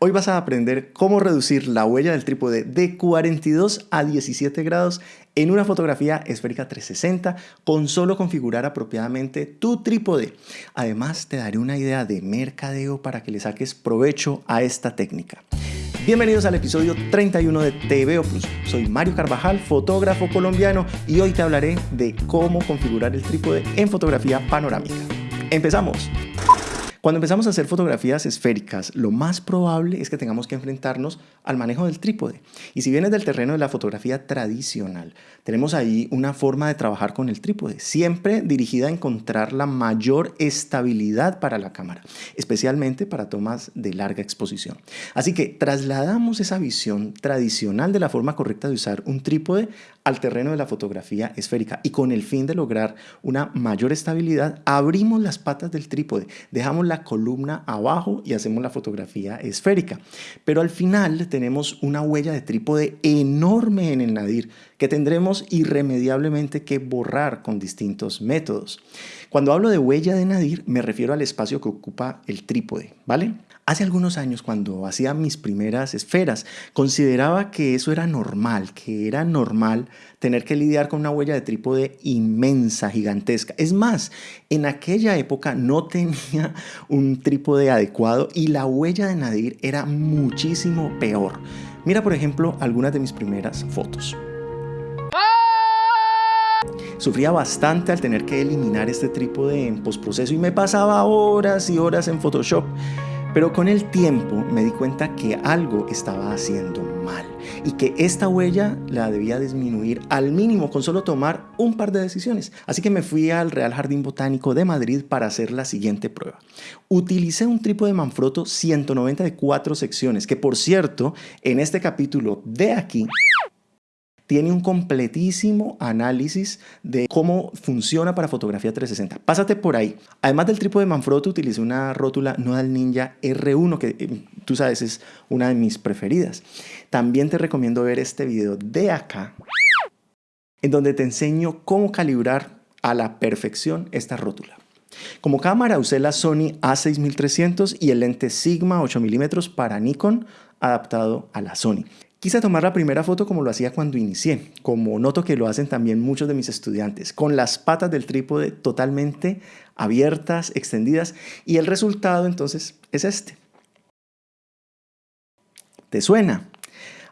Hoy vas a aprender cómo reducir la huella del trípode de 42 a 17 grados en una fotografía esférica 360 con solo configurar apropiadamente tu trípode. Además te daré una idea de mercadeo para que le saques provecho a esta técnica. Bienvenidos al episodio 31 de TVO Plus. Soy Mario Carvajal, fotógrafo colombiano y hoy te hablaré de cómo configurar el trípode en fotografía panorámica. ¡Empezamos! Cuando empezamos a hacer fotografías esféricas, lo más probable es que tengamos que enfrentarnos al manejo del trípode. Y si vienes del terreno de la fotografía tradicional, tenemos ahí una forma de trabajar con el trípode, siempre dirigida a encontrar la mayor estabilidad para la cámara, especialmente para tomas de larga exposición. Así que trasladamos esa visión tradicional de la forma correcta de usar un trípode al terreno de la fotografía esférica y con el fin de lograr una mayor estabilidad, abrimos las patas del trípode, dejamos la columna abajo y hacemos la fotografía esférica. Pero al final tenemos una huella de trípode enorme en el nadir que tendremos irremediablemente que borrar con distintos métodos. Cuando hablo de huella de nadir me refiero al espacio que ocupa el trípode, ¿vale? Hace algunos años, cuando hacía mis primeras esferas, consideraba que eso era normal, que era normal tener que lidiar con una huella de trípode inmensa, gigantesca. Es más, en aquella época no tenía un trípode adecuado y la huella de Nadir era muchísimo peor. Mira, por ejemplo, algunas de mis primeras fotos. Sufría bastante al tener que eliminar este trípode en postproceso y me pasaba horas y horas en Photoshop. Pero con el tiempo me di cuenta que algo estaba haciendo mal y que esta huella la debía disminuir al mínimo con solo tomar un par de decisiones. Así que me fui al Real Jardín Botánico de Madrid para hacer la siguiente prueba. Utilicé un trípode Manfrotto 190 de cuatro secciones, que por cierto, en este capítulo de aquí tiene un completísimo análisis de cómo funciona para fotografía 360. Pásate por ahí. Además del trípode Manfrotto, utilicé una rótula Nodal Ninja R1, que eh, tú sabes es una de mis preferidas. También te recomiendo ver este video de acá, en donde te enseño cómo calibrar a la perfección esta rótula. Como cámara usé la Sony A6300 y el lente Sigma 8 mm para Nikon adaptado a la Sony. Quise tomar la primera foto como lo hacía cuando inicié, como noto que lo hacen también muchos de mis estudiantes, con las patas del trípode totalmente abiertas, extendidas, y el resultado entonces es este. ¿Te suena?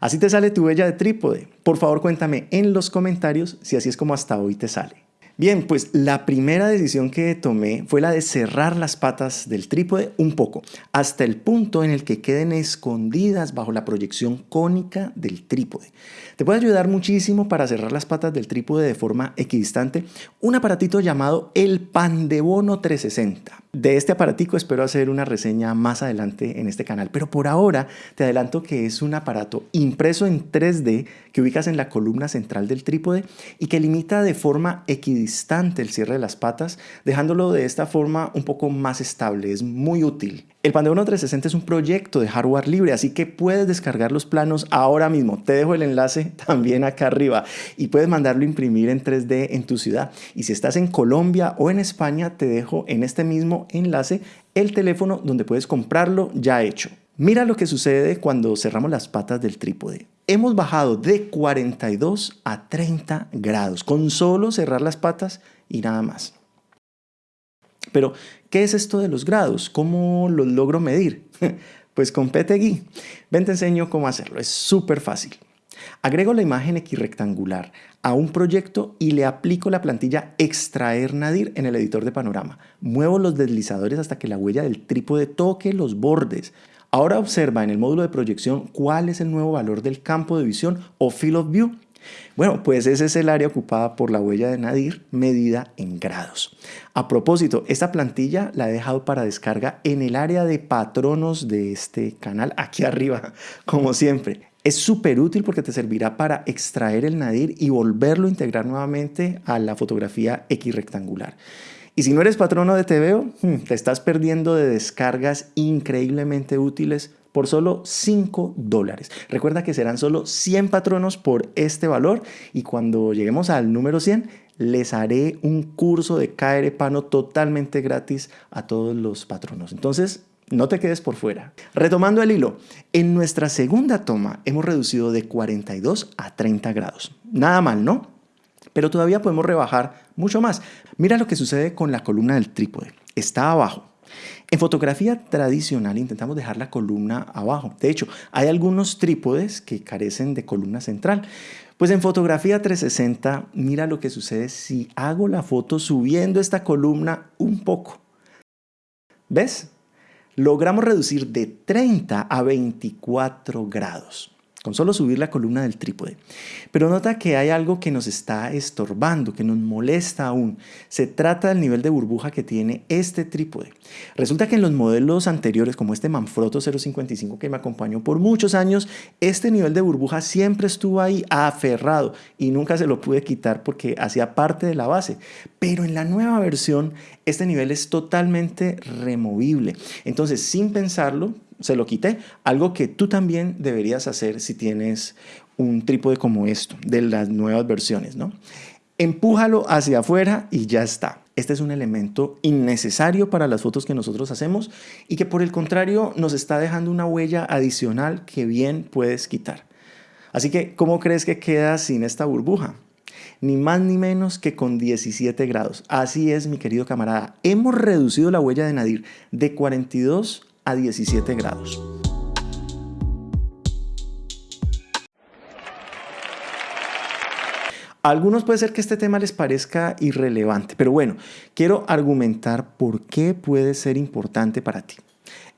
Así te sale tu huella de trípode. Por favor cuéntame en los comentarios si así es como hasta hoy te sale. Bien, pues la primera decisión que tomé fue la de cerrar las patas del trípode un poco, hasta el punto en el que queden escondidas bajo la proyección cónica del trípode. Te puede ayudar muchísimo para cerrar las patas del trípode de forma equidistante un aparatito llamado el Pandebono 360. De este aparatico espero hacer una reseña más adelante en este canal, pero por ahora te adelanto que es un aparato impreso en 3D que ubicas en la columna central del trípode y que limita de forma equidistante el cierre de las patas, dejándolo de esta forma un poco más estable. Es muy útil. El Pandebono 360 es un proyecto de hardware libre, así que puedes descargar los planos ahora mismo. Te dejo el enlace también acá arriba y puedes mandarlo a imprimir en 3D en tu ciudad. Y si estás en Colombia o en España, te dejo en este mismo enlace el teléfono donde puedes comprarlo ya hecho. Mira lo que sucede cuando cerramos las patas del trípode. Hemos bajado de 42 a 30 grados con solo cerrar las patas y nada más. Pero, ¿qué es esto de los grados? ¿Cómo los logro medir? Pues con PTGui. Ven te enseño cómo hacerlo. Es súper fácil. Agrego la imagen equirrectangular a un proyecto y le aplico la plantilla extraer nadir en el editor de panorama. Muevo los deslizadores hasta que la huella del trípode toque los bordes. Ahora observa en el módulo de proyección cuál es el nuevo valor del campo de visión o field of view bueno, pues ese es el área ocupada por la huella de Nadir medida en grados. A propósito, esta plantilla la he dejado para descarga en el área de patronos de este canal, aquí arriba, como siempre. Es súper útil porque te servirá para extraer el nadir y volverlo a integrar nuevamente a la fotografía equirrectangular. Y si no eres patrono de TVO, hmm, te estás perdiendo de descargas increíblemente útiles por solo 5 dólares. Recuerda que serán solo 100 patronos por este valor y cuando lleguemos al número 100 les haré un curso de KR Pano totalmente gratis a todos los patronos. Entonces, No te quedes por fuera. Retomando el hilo, en nuestra segunda toma hemos reducido de 42 a 30 grados. Nada mal, ¿no? Pero todavía podemos rebajar mucho más. Mira lo que sucede con la columna del trípode. Está abajo. En fotografía tradicional intentamos dejar la columna abajo. De hecho, hay algunos trípodes que carecen de columna central. Pues en fotografía 360, mira lo que sucede si hago la foto subiendo esta columna un poco. ¿Ves? Logramos reducir de 30 a 24 grados con solo subir la columna del trípode. Pero nota que hay algo que nos está estorbando, que nos molesta aún. Se trata del nivel de burbuja que tiene este trípode. Resulta que en los modelos anteriores, como este Manfrotto 055 que me acompañó por muchos años, este nivel de burbuja siempre estuvo ahí aferrado y nunca se lo pude quitar porque hacía parte de la base. Pero en la nueva versión, este nivel es totalmente removible. Entonces, sin pensarlo, se lo quité. Algo que tú también deberías hacer si tienes un trípode como esto, de las nuevas versiones, ¿no? Empújalo hacia afuera y ya está. Este es un elemento innecesario para las fotos que nosotros hacemos y que por el contrario nos está dejando una huella adicional que bien puedes quitar. Así que, ¿cómo crees que queda sin esta burbuja? Ni más ni menos que con 17 grados. Así es, mi querido camarada. Hemos reducido la huella de Nadir de 42 a 17 grados. A algunos puede ser que este tema les parezca irrelevante, pero bueno, quiero argumentar por qué puede ser importante para ti.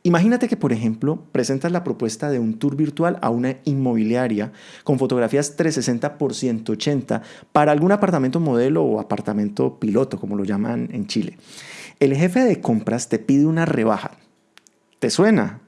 Imagínate que, por ejemplo, presentas la propuesta de un tour virtual a una inmobiliaria con fotografías 360 por 180 para algún apartamento modelo o apartamento piloto, como lo llaman en Chile. El jefe de compras te pide una rebaja ¿Te suena?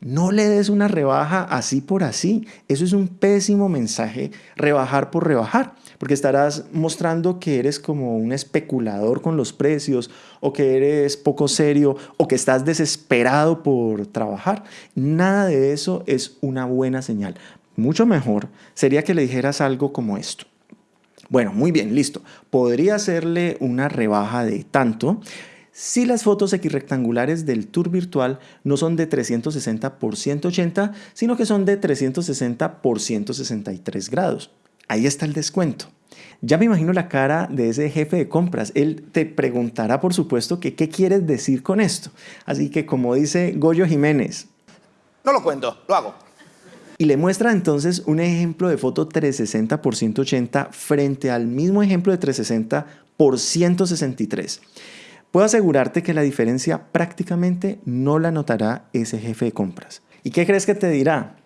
No le des una rebaja así por así. Eso es un pésimo mensaje, rebajar por rebajar, porque estarás mostrando que eres como un especulador con los precios o que eres poco serio o que estás desesperado por trabajar. Nada de eso es una buena señal. Mucho mejor sería que le dijeras algo como esto. Bueno, muy bien, listo. Podría hacerle una rebaja de tanto si las fotos equirrectangulares del tour virtual no son de 360 por 180, sino que son de 360 por 163 grados. Ahí está el descuento. Ya me imagino la cara de ese jefe de compras. Él te preguntará, por supuesto, que qué quieres decir con esto. Así que como dice Goyo Jiménez. No lo cuento, lo hago y le muestra entonces un ejemplo de foto 360 por 180 frente al mismo ejemplo de 360 por 163. Puedo asegurarte que la diferencia prácticamente no la notará ese jefe de compras. ¿Y qué crees que te dirá?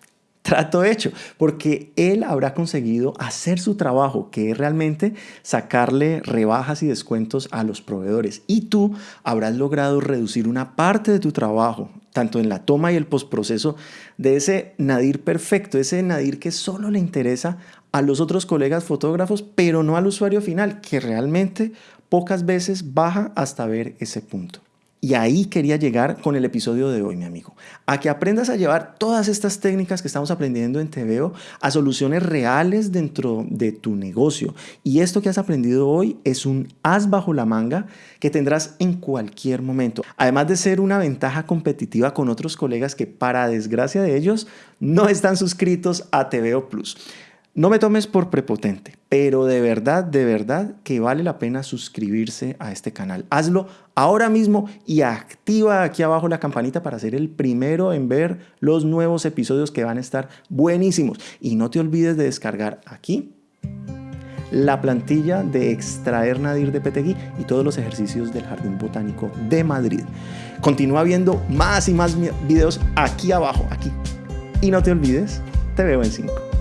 Trato hecho, porque él habrá conseguido hacer su trabajo, que es realmente sacarle rebajas y descuentos a los proveedores. Y tú habrás logrado reducir una parte de tu trabajo, tanto en la toma y el postproceso, de ese nadir perfecto, ese nadir que solo le interesa a los otros colegas fotógrafos, pero no al usuario final, que realmente pocas veces baja hasta ver ese punto. Y ahí quería llegar con el episodio de hoy, mi amigo. A que aprendas a llevar todas estas técnicas que estamos aprendiendo en TVO a soluciones reales dentro de tu negocio. Y esto que has aprendido hoy es un as bajo la manga que tendrás en cualquier momento. Además de ser una ventaja competitiva con otros colegas que para desgracia de ellos no están suscritos a TVO Plus. No me tomes por prepotente, pero de verdad, de verdad que vale la pena suscribirse a este canal. Hazlo ahora mismo y activa aquí abajo la campanita para ser el primero en ver los nuevos episodios que van a estar buenísimos. Y no te olvides de descargar aquí la plantilla de extraer Nadir de Petegui y todos los ejercicios del Jardín Botánico de Madrid. Continúa viendo más y más videos aquí abajo, aquí. Y no te olvides, te veo en 5.